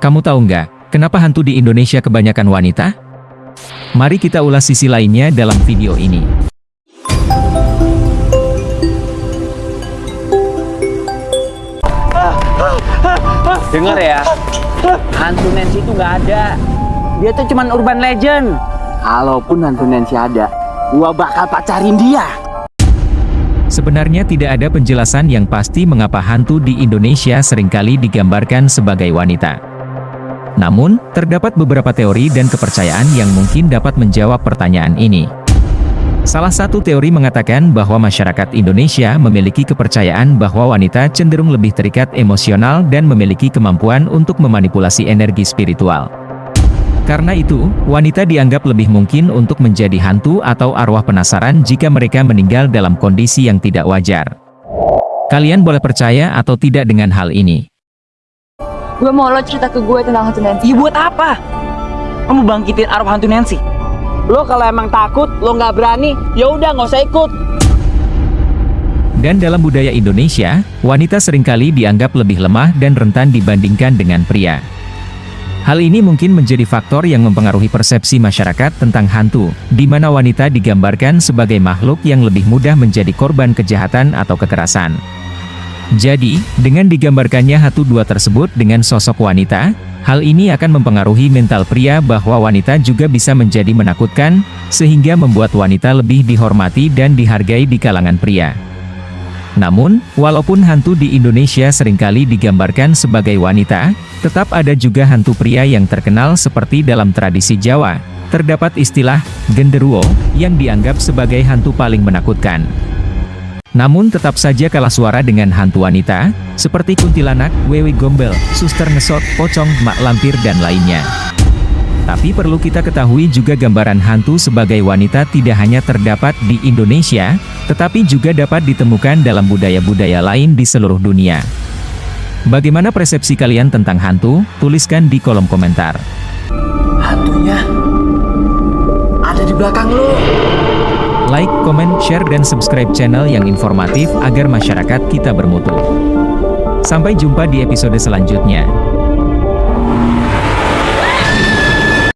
Kamu tahu nggak, kenapa hantu di Indonesia kebanyakan wanita? Mari kita ulas sisi lainnya dalam video ini. Dengar ya, hantu Nancy itu nggak ada. Dia tuh cuman urban legend. Kalaupun hantu Nancy ada, gua bakal pacarin dia. Sebenarnya tidak ada penjelasan yang pasti mengapa hantu di Indonesia sering kali digambarkan sebagai wanita. Namun, terdapat beberapa teori dan kepercayaan yang mungkin dapat menjawab pertanyaan ini. Salah satu teori mengatakan bahwa masyarakat Indonesia memiliki kepercayaan bahwa wanita cenderung lebih terikat emosional dan memiliki kemampuan untuk memanipulasi energi spiritual. Karena itu, wanita dianggap lebih mungkin untuk menjadi hantu atau arwah penasaran jika mereka meninggal dalam kondisi yang tidak wajar. Kalian boleh percaya atau tidak dengan hal ini. Gue mau lo cerita ke gue tentang hantu Nancy. Iya buat apa? Kamu bangkitin arwah hantu Nancy. Lo kalau emang takut, lo nggak berani, ya udah nggak usah ikut. Dan dalam budaya Indonesia, wanita sering kali dianggap lebih lemah dan rentan dibandingkan dengan pria. Hal ini mungkin menjadi faktor yang mempengaruhi persepsi masyarakat tentang hantu, di mana wanita digambarkan sebagai makhluk yang lebih mudah menjadi korban kejahatan atau kekerasan. Jadi, dengan digambarkannya hantu dua tersebut dengan sosok wanita, hal ini akan mempengaruhi mental pria bahwa wanita juga bisa menjadi menakutkan, sehingga membuat wanita lebih dihormati dan dihargai di kalangan pria. Namun, walaupun hantu di Indonesia sering kali digambarkan sebagai wanita, tetap ada juga hantu pria yang terkenal seperti dalam tradisi Jawa. Terdapat istilah, genderuwo, yang dianggap sebagai hantu paling menakutkan. Namun tetap saja kalah suara dengan hantu wanita, seperti kuntilanak, wewe gombel, suster ngesot, pocong, mak lampir dan lainnya. Tapi perlu kita ketahui juga gambaran hantu sebagai wanita tidak hanya terdapat di Indonesia, tetapi juga dapat ditemukan dalam budaya-budaya lain di seluruh dunia. Bagaimana persepsi kalian tentang hantu? Tuliskan di kolom komentar. Hantunya ada di belakang lo. Like, komen, share, dan subscribe channel yang informatif agar masyarakat kita bermutu. Sampai jumpa di episode selanjutnya.